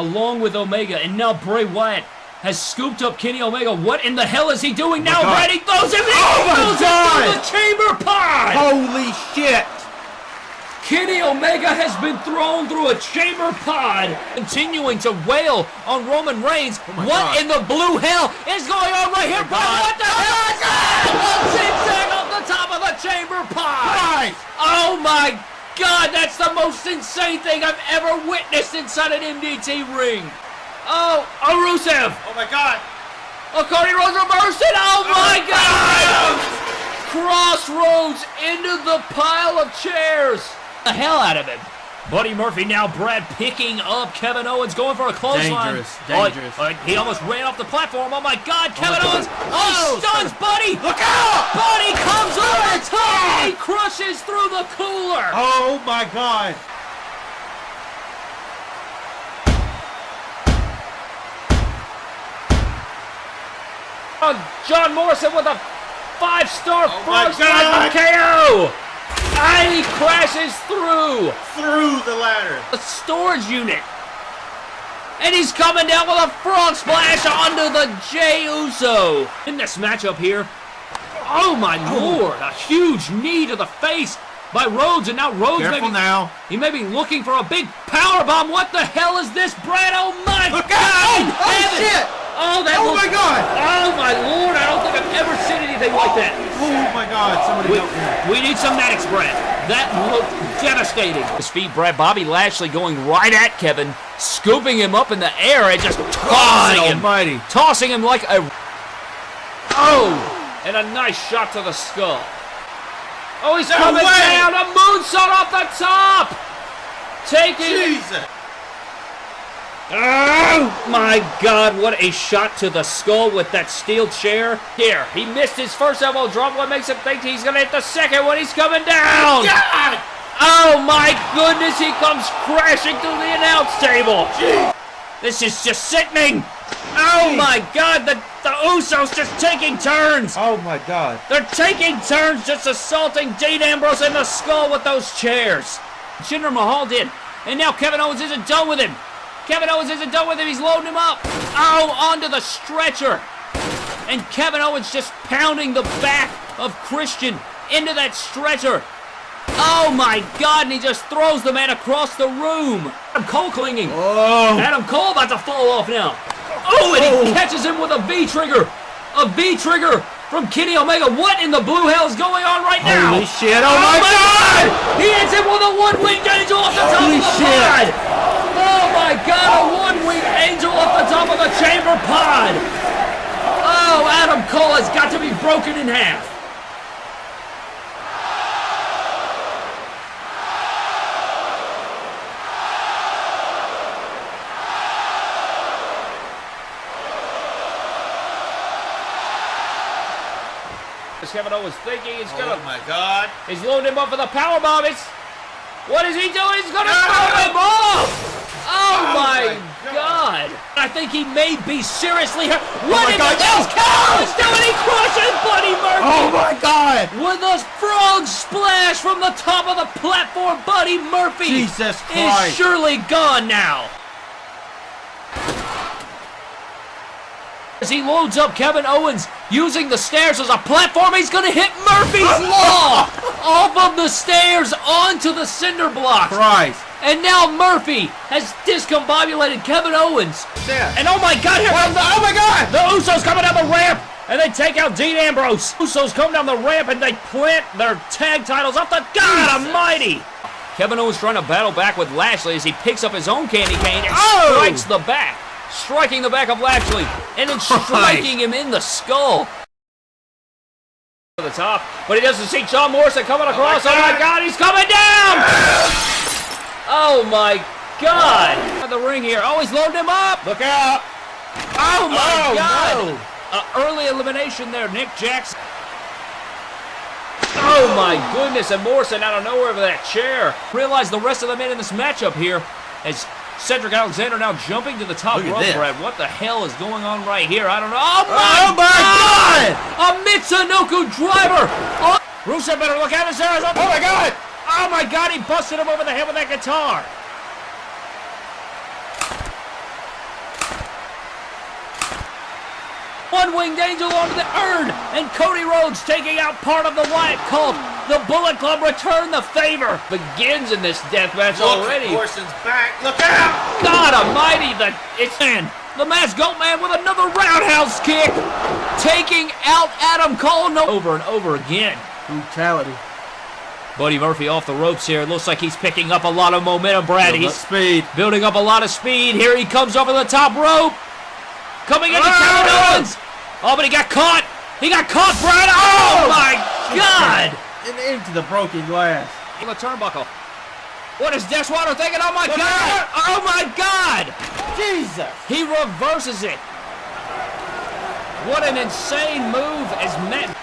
along with Omega, and now Bray Wyatt has scooped up Kenny Omega. What in the hell is he doing oh now? God. Brady throws him. He Oh my throws him through the chamber pod. Holy shit! Kenny Omega has been thrown through a chamber pod, continuing to wail on Roman Reigns. Oh my what God. in the blue hell is going on right here, oh bro? What the hell is that? A zigzag off the top of the chamber pod. Right! Oh my God, that's the most insane thing I've ever witnessed inside an MDT ring. Oh, oh Rusev. Oh my god! Oh, Cody Rhodes reversed it. Oh, oh my God. Crossroads into the pile of chairs. The hell out of him. Buddy Murphy now Brad picking up Kevin Owens going for a clothesline. Dangerous, Oh, dangerous. oh, he almost ran off the platform. Oh my God, Kevin my God. Owens. Oh, Oh, stuns Buddy. Look out! Buddy comes over top. He crushes through the cooler. Oh my god! Oh, John Morrison with a five-star Oh my first KO. And he crashes through Through the ladder! the storage unit. And he's coming down with a frog splash onto the Jey Uso. In this matchup here, oh my oh. lord, a huge knee to the face by Rhodes, and now Rhodes may Careful be, now! he may be looking for a big power bomb. What the hell is this, Brad? Oh my Look God! out! Oh, oh, heaven! shit! Oh, that Oh my god! Oh my lord! I don't think I've ever seen anything like that. Oh my god, somebody We, help me. we need some medics, Brad. That looked devastating. His feet, Brad. Bobby Lashley going right at Kevin, scooping him up in the air and just tossing him, almighty! tossing him like a. Oh, and a nice shot to the skull. Oh, he's No coming way! down. A moonsault off the top. Taking Jesus! Oh my god, what a shot to the skull with that steel chair. Here, he missed his first elbow drop. What makes him think he's gonna hit the second one? He's coming down! God! Oh my goodness, he comes crashing through the announce table! This is just sickening! Oh my god, the, the Usos just taking turns! Oh my god. They're taking turns just assaulting Dean Ambrose in the skull with those chairs. Jinder Mahal did. And now Kevin Owens isn't done with him. Kevin Owens isn't done with him. He's loading him up. Oh, onto the stretcher. And Kevin Owens just pounding the back of Christian into that stretcher. Oh my God, and he just throws the man across the room. Adam Cole clinging. Oh! Adam Cole about to fall off now. Oh, and he Oh. catches him with a V trigger. A V trigger from Kenny Omega. What in the blue hell is going on right now? Holy shit! Oh, oh my god! He hits him with a one-winged angel off the top Holy of the shit. pod. My God! A one-winged angel off the top of the chamber pod. Oh, Adam Cole has got to be broken in half. As Kevin Owens thinking he's gonna Oh my god! He's loading him up for the power bomb. It's what is he doing? He's gonna No! throw him off. Oh, Oh my, my god. I think he may be seriously hurt. Oh what my in God, the hell's yes! Kevin doing? He crushes Buddy Murphy Oh my god! with a frog splash from the top of the platform. Buddy Murphy Jesus is surely gone now. As he loads up Kevin Owens using the stairs as a platform, he's going to hit Murphy's Law off of the stairs onto the cinder block. Christ! And now Murphy has discombobulated Kevin Owens. Yeah. And oh my God, here comes the, Oh my god! the Usos coming down the ramp. And they take out Dean Ambrose. Usos come down the ramp and they plant their tag titles off the God Almighty. Kevin Owens trying to battle back with Lashley as he picks up his own candy cane and Oh! strikes the back. Striking the back of Lashley and then striking him in the skull. To the top, but he doesn't see John Morrison coming oh across. Oh my God. God, he's coming down! Ah! Oh my God! The ring here. Oh, he's loading him up. Look out! Oh my Oh, God! no. Uh, early elimination there, Nick Jackson. Oh my goodness, and Morrison out of nowhere with that chair. Realize the rest of the men in this matchup here as Cedric Alexander now jumping to the top rope, this. Brad. What the hell is going on right here? I don't know. Oh my, Oh my god! A Michinoku driver! Oh, Rusev better look out his there. Oh my god! Oh my god, he busted him over the head with that guitar! One-winged angel onto the urn, and Cody Rhodes taking out part of the Wyatt cult. The Bullet Club return the favor. Begins in this death match Look, already. Morrison's back. Look out! God Almighty, the it's in. The Masked Goat Man with another roundhouse kick, taking out Adam Cole no, over and over again. Brutality. Buddy Murphy off the ropes here. It looks like he's picking up a lot of momentum, Brad. Build He's speed. building up a lot of speed. Here he comes over the top rope. Coming into Ah! Kevin Owens. Oh, but he got caught. He got caught, Brad. Oh, my God. And into the broken glass. On the turnbuckle. What is Deshwater thinking? Oh, my God. Oh, my God. Jesus! He reverses it. What an insane move as Matt.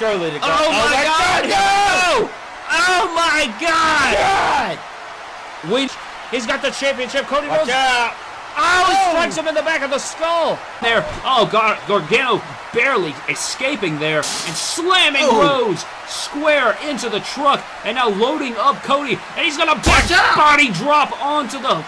Surely to God. Oh, oh, my, God. No! Oh, my God. God! We. He's got the championship. Cody Watch Rhodes out! Oh, he Oh. strikes him in the back of the skull. There. Oh, God. Gargano barely escaping there and slamming Oh. Rhodes square into the truck and now loading up Cody. And he's going to back body drop onto the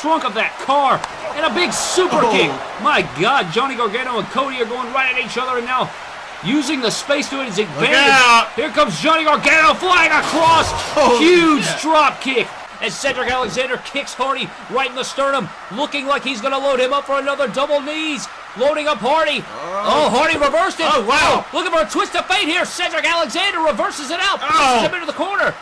trunk of that car and a big super Oh. kick. My God, Johnny Gargano and Cody are going right at each other and now using the space to his advantage. Here comes Johnny Gargano flying across. Holy Huge shit. drop kick as Cedric Alexander kicks Hardy right in the sternum, looking like he's going to load him up for another double knees. Loading up Hardy. Oh, oh Hardy reversed it. Oh, wow. Oh, looking for a twist of fate here. Cedric Alexander reverses it out. Pushes Oh. him into the corner.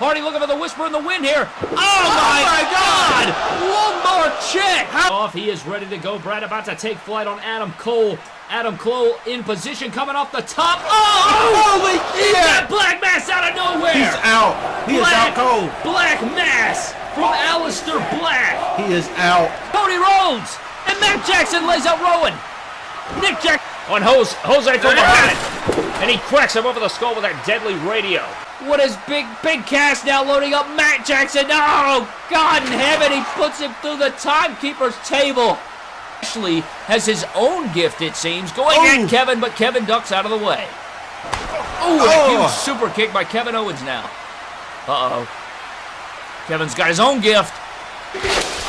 Hardy looking for the whisper in the wind here. Oh, oh my, my God. One more check. Off. He is ready to go. Brad about to take flight on Adam Cole. Adam Cole in position coming off the top. Oh! Holy He shit! got Black Mass out of nowhere. He's out. He is Black, out cold. Black Mass from Aleister Black. He is out. Cody Rhodes and Matt Jackson lays out Rowan. Nick Jack on Jose, Jose from behind. And he cracks him over the skull with that deadly radio. What is Big Big Cass now loading up Matt Jackson? Oh, God in heaven, he puts him through the timekeeper's table. Ashley has his own gift, it seems, going Oh. at Kevin, but Kevin ducks out of the way. Oh, a Oh. huge super kick by Kevin Owens now. Uh-oh. Kevin's got his own gift.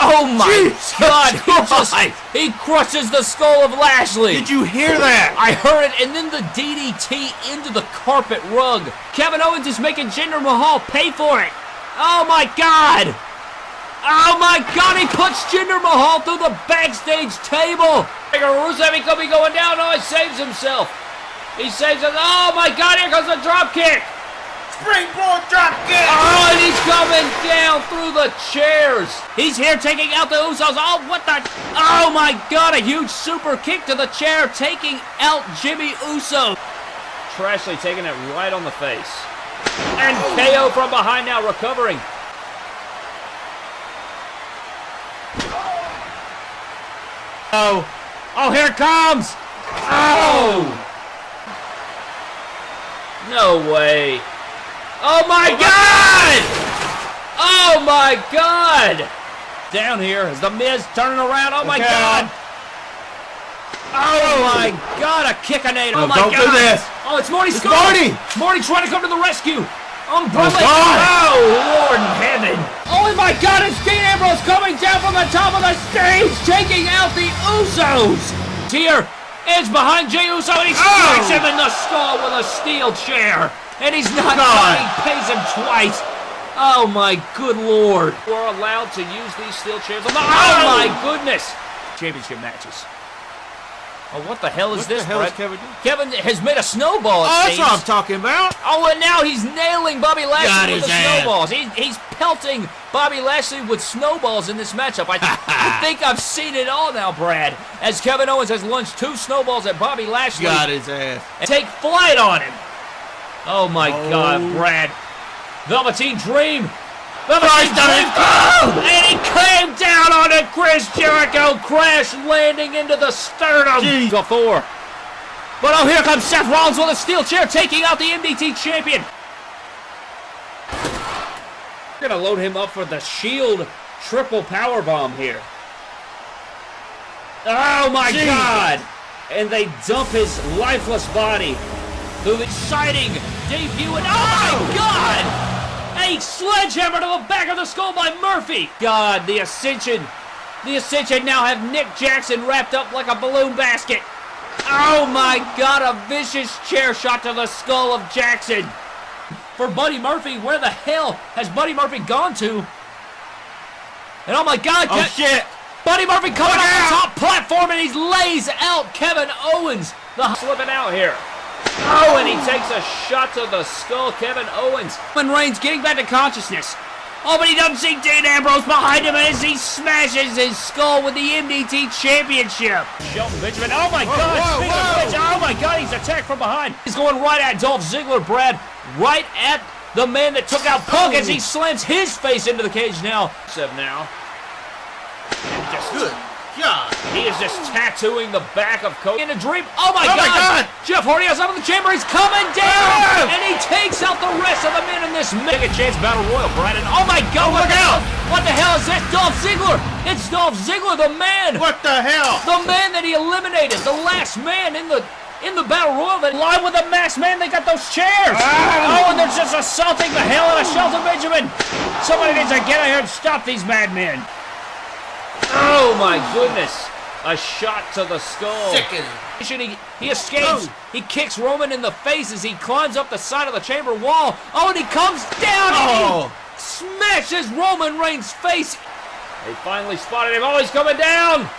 Oh my Jesus God! He just, he crushes the skull of Lashley. Did you hear that? I heard it, and then the DDT into the carpet rug. Kevin Owens is making Jinder Mahal pay for it. Oh my God! Oh my God! He puts Jinder Mahal through the backstage table. Rusev, he could be going down. Oh, he saves himself. He saves it. Oh my God! Here comes the drop kick. Springboard drop kick! Oh, and he's coming down through the chairs. He's here taking out the Usos. Oh, what the? Oh my God! A huge super kick to the chair, taking out Jimmy Uso. Trashley taking it right on the face. And oh. KO from behind now, recovering. Oh, Oh, here it comes! Oh! No way. Oh my oh, God! Oh my God! Down here is the Miz turning around. Oh my Look God! Oh my God! A kickinator! Oh No, my don't do God! this. Oh, it's Marty It's Scurll! Marty. Marty trying to come to the rescue. Umbrella! Oh, God. Oh, Lord in heaven! Oh my God! It's Dean Ambrose coming down from the top of the stage, taking out the Usos. Here, Edge behind Jey Uso, and he strikes Oh. him in the skull with a steel chair. And he's not God. coming, pays him twice. Oh my good lord. We're allowed to use these steel chairs. On the, oh my goodness. Championship matches. Oh, what the hell is what this, the hell Brett? is Kevin doing? Kevin has made a snowball. it Oh, that's what I'm talking about. Oh, and now he's nailing Bobby Got Lashley with his the ass. snowballs. He, he's pelting Bobby Lashley with snowballs in this matchup. I, I think I've seen it all now, Brad. As Kevin Owens has launched two snowballs at Bobby Lashley Got his ass. and take flight on him. Oh my Oh. God, Brad. Velveteen Dream. Velveteen Dream. phone. And he came down on it. Chris Jericho crash landing into the sternum. Jeez. Four. But oh, here comes Seth Rollins with a steel chair taking out the MDT champion. We're gonna load him up for the Shield triple power bomb here. Oh my Jeez. God! And they dump his lifeless body through the exciting debut. And oh my oh! God! A sledgehammer to the back of the skull by Murphy. God, the Ascension The Ascension now have Nick Jackson wrapped up like a balloon basket. Oh my god, a vicious chair shot to the skull of Jackson. For Buddy Murphy, where the hell has Buddy Murphy gone to? And oh my god, Oh, shit. Buddy Murphy coming off the top platform and he lays out Kevin Owens. The slipping out here. Oh, and he takes a shot to the skull, Kevin Owens. Roman Reigns getting back to consciousness. Oh, but he doesn't see Dean Ambrose behind him as he smashes his skull with the MDT Championship. Shelton Benjamin, oh my God, whoa, whoa. which, oh my God, he's attacked from behind. He's going right at Dolph Ziggler, Brad, right at the man that took out Punk as he slams his face into the cage now. Seven now. And just Good. God. he is just tattooing the back of Cody in a dream. Oh my, Oh my God! Jeff Hardy outside of the chamber. He's coming down, and he takes out the rest of the men in this mega chance battle royal. Brandon. Oh my God! what look the out! hell? What the hell is that? Dolph Ziggler. It's Dolph Ziggler, the man, What the hell? the man that he eliminated, the last man in the. In the battle royal, that live with the masked man, they got those chairs. Ah! Oh, and they're just assaulting the hell out of Shelton Benjamin. Somebody needs to get out here and stop these madmen. Oh my goodness! A shot to the skull. Sickening. He, he escapes. Oh. He kicks Roman in the face as he climbs up the side of the chamber wall. Oh, and he comes down and Oh. he smashes Roman Reigns' face. They finally spotted him. Oh, he's coming down.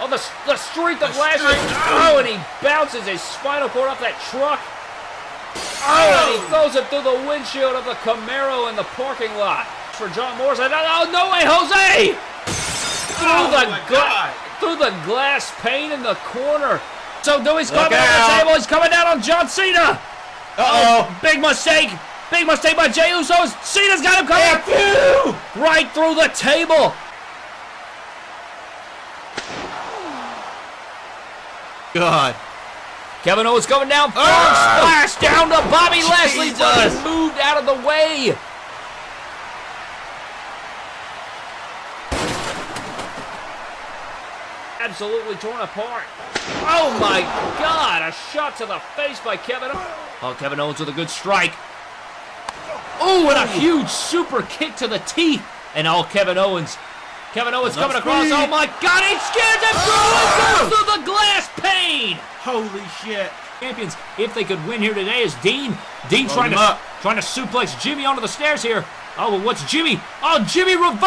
Oh, the, the strength of The Lashley. Oh, and he bounces his spinal cord off that truck. Oh, and he oh. throws it through the windshield of the Camaro in the parking lot. For John Morrison. Oh, no way, Jose! Through Oh, the gla- through the glass pane in the corner. So Dewey's coming down the table. He's coming down on John Cena. Uh-oh. Big mistake. Big mistake by Jey Uso. Cena's got him coming. Right through the table. God. Kevin Owens coming down. Oh, Ah! splash down to Bobby Lashley, but Jesus. moved out of the way. Absolutely torn apart. Oh my God! A shot to the face by Kevin. Owens. Oh, Kevin Owens with a good strike. Oh, and a huge super kick to the teeth. And all Kevin Owens. Kevin Owens coming across. speed. Oh my God! He scares him through oh! goes through the glass pane Holy shit. champions if they could win here today is Dean. Dean Load trying to up. trying to suplex Jimmy onto the stairs here. Oh, well, what's Jimmy? Oh, Jimmy reverses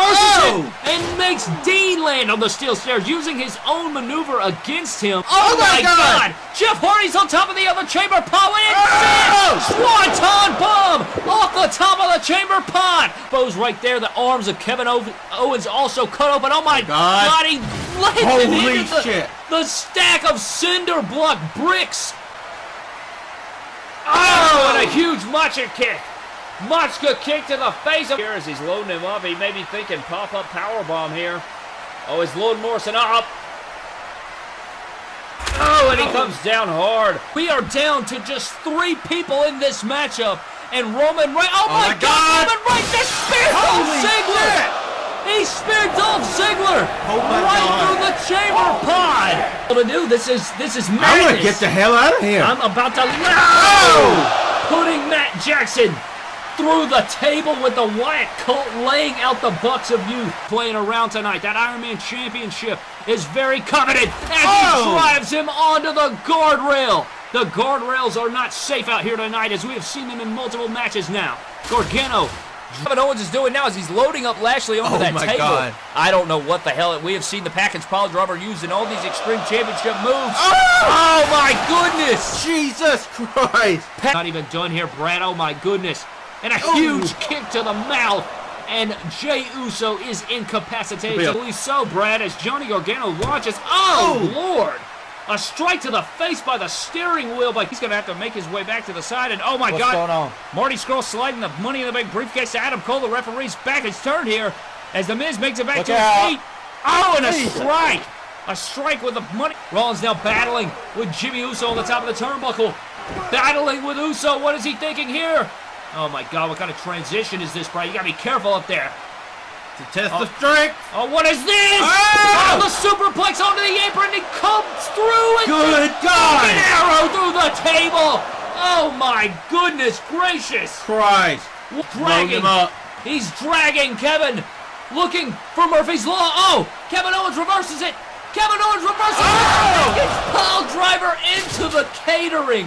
Oh! it and makes Dean land on the steel stairs using his own maneuver against him. Oh, Oh my my God! God! Jeff Hardy's on top of the other chamber pot. Oh! it's Swanton bomb off the top of the chamber pot. Bows right there. The arms of Kevin Ow- Owens also cut open. Oh my oh God. God! He Holy into shit. the stack of cinder block bricks. Oh, oh and a huge Macha kick. Machka kick to the face of here as he's loading him up. He may be thinking pop-up power bomb here. Oh, he's loading Morrison up. Oh, and he oh. comes down hard. We are down to just three people in this matchup. And Roman Reigns. Oh, oh, my, my God. Roman Reigns just speared Dolph Ziggler. shit. He speared Dolph Ziggler Oh, my right God. through the chamber oh. pod. Well, to do this is this is madness. I'm gonna get the hell out of here. I'm about to no! Oh! Putting Matt Jackson through the table with the Wyatt Colt laying out the Bucks of Youth. Playing around tonight. That Iron Man Championship is very coveted as Oh! he drives him onto the guardrail. The guardrails are not safe out here tonight as we have seen them in multiple matches now. Gargano. Kevin Owens is doing now is he's loading up Lashley onto Oh that table. God. I don't know what the hell. We have seen the package pile driver used in all these Extreme Championship moves. Oh! Oh my goodness! Jesus Christ. Not even done here, Brad. Oh my goodness. And a huge kick to the mouth. And Jey Uso is incapacitated. Yeah. Believe so, Brad, as Johnny Gargano launches. Oh, Oh. Lord. A strike to the face by the steering wheel, but he's going to have to make his way back to the side. And oh my What's God. going on? Marty Scurll sliding the money in the bank briefcase to Adam Cole. The referee's back his turn here as The Miz makes it back Look to out. his feet. Oh, and a strike. A strike with the money. Rollins now battling with Jimmy Uso on the top of the turnbuckle. Battling with Uso. What is he thinking here? Oh my God, what kind of transition is this, Brian? You gotta be careful up there. To test the strength. Oh, what is this? Ah! Oh, the superplex onto the apron. He comes through and Good an God. arrow through the table. Oh my goodness gracious. Christ. Dragging. him up. He's dragging Kevin looking for Murphy's Law. Oh, Kevin Owens reverses it. Kevin Owens reverses Oh! it. It's pile driver into the catering.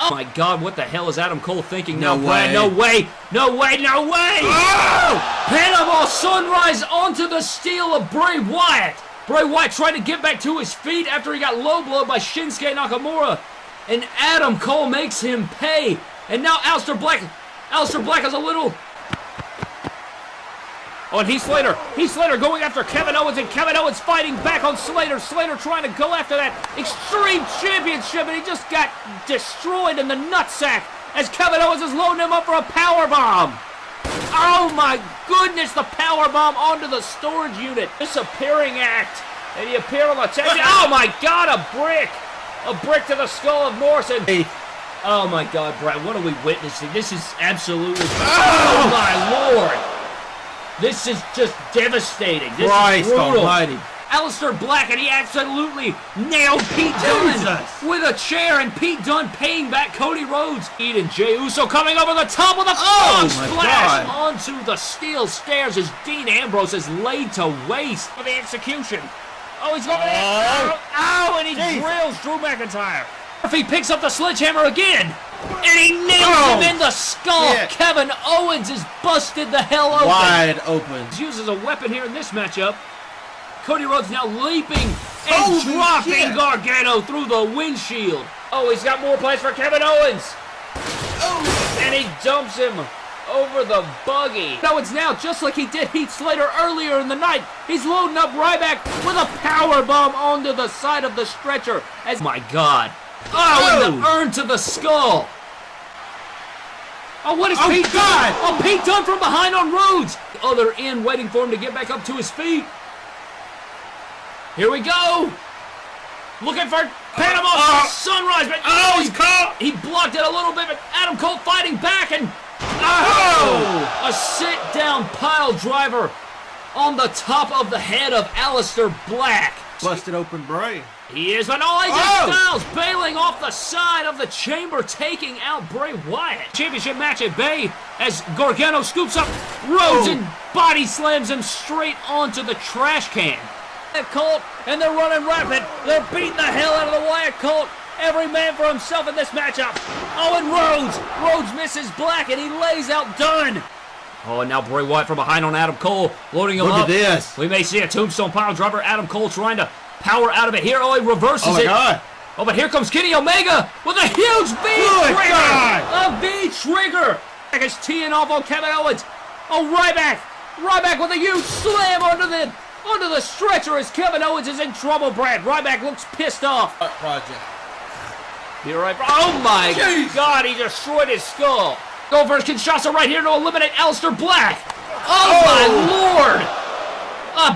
Oh my God, what the hell is Adam Cole thinking No now, Brad? way. No way. No way. No way. Oh! Panama Sunrise onto the steel of Bray Wyatt. Bray Wyatt trying to get back to his feet after he got low blowed by Shinsuke Nakamura. And Adam Cole makes him pay. And now Aleister Black. Aleister Black has a little. Oh, and Heath Slater. Heath Slater going after Kevin Owens, and Kevin Owens fighting back on Slater. Slater trying to go after that Extreme Championship, and he just got destroyed in the nutsack as Kevin Owens is loading him up for a power bomb. Oh my goodness, the power bomb onto the storage unit. Disappearing act. And he appeared on the table. Oh my god, a brick. A brick to the skull of Morrison. Hey, Oh my god, Brad, what are we witnessing? This is absolutely. Oh! oh my lord! This is just devastating. This Christ is brutal. almighty. Aleister Black, and he absolutely nailed Pete Dunne Jesus. with a chair, and Pete Dunne paying back Cody Rhodes. Eden Jey Uso coming over the top with a Oh, splash God. onto the steel stairs as Dean Ambrose is laid to waste for the execution. Oh, he's going for the Oh. oh, oh, and he Jeez. drills Drew McIntyre. Murphy picks up the sledgehammer again, and he nails Oh. him in the skull. Shit. Kevin Owens is busted the hell open. wide open. He uses a weapon here in this matchup. Cody Rhodes now leaping and oh, Holy dropping shit. Gargano through the windshield. Oh, he's got more plays for Kevin Owens. Oh. And he dumps him over the buggy. Owens now, just like he did Heath Slater earlier in the night, he's loading up Ryback with a power bomb onto the side of the stretcher. As my God. Oh, and the Oh. urn to the skull. Oh, what is Oh, Pete God. done? Oh, Pete Dunne from behind on Rhodes. The other end waiting for him to get back up to his feet. Here we go. Looking for Panama Oh. Sunrise, but Oh, he's caught. he blocked it a little bit, but Adam Cole fighting back and Oh. oh! a sit down pile driver on the top of the head of Aleister Black. Busted open Bray. He is, but oh, AJ Oh. Styles bailing off the side of the chamber, taking out Bray Wyatt. Championship match at Bay as Gargano scoops up Rhodes Oh. and body slams him straight onto the trash can. Wyatt Colt, and they're running rapid. They're beating the hell out of the Wyatt Colt. Every man for himself in this matchup. Oh, and Rhodes. Rhodes misses Black, and he lays out Dunne. Oh, and now Bray Wyatt from behind on Adam Cole, loading him Look up. at this. We may see a tombstone pile driver. Adam Cole trying to power out of it here. Oh, he reverses Oh my it. God. Oh, but here comes Kenny Omega with a huge V oh Good trigger. God. A V trigger. Is teeing off on Kevin Owens. Oh, Ryback. Ryback with a huge slam onto the onto the stretcher as Kevin Owens is in trouble. Brad Ryback looks pissed off. Project. You're right. Oh my Jeez. God, he destroyed his skull. Go for Kinshasa right here to eliminate Aleister Black. Oh, Oh. my lord.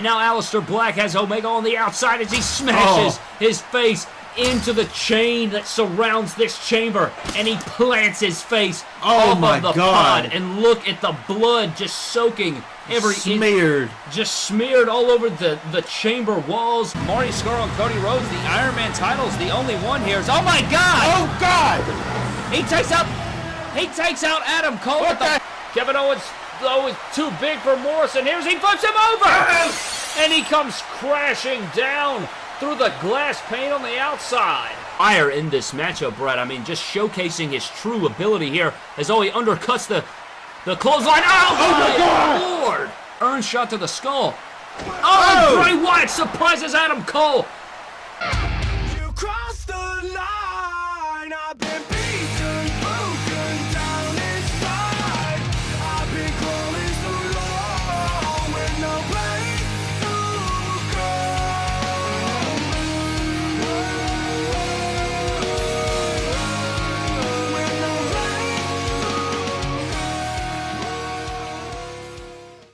Now, Aleister Black has Omega on the outside as he smashes Oh. his face into the chain that surrounds this chamber, and he plants his face Oh off my of the God. pod. And look at the blood just soaking every inch Smeared. just smeared all over the, the chamber walls. Marty Scurll and Cody Rhodes, the Iron Man title's the only one here. Is, Oh my God! Oh God. He takes out, he takes out Adam Cole. What with the, Kevin Owens, though, is too big for Morrison. Here's he flips him over, and he comes crashing down through the glass pane on the outside. Fire in this matchup, Brett. I mean, just showcasing his true ability here as though he undercuts the the clothesline. Oh, oh, oh my God! Lord! Urn shot to the skull. Oh, Oh! Bray Wyatt surprises Adam Cole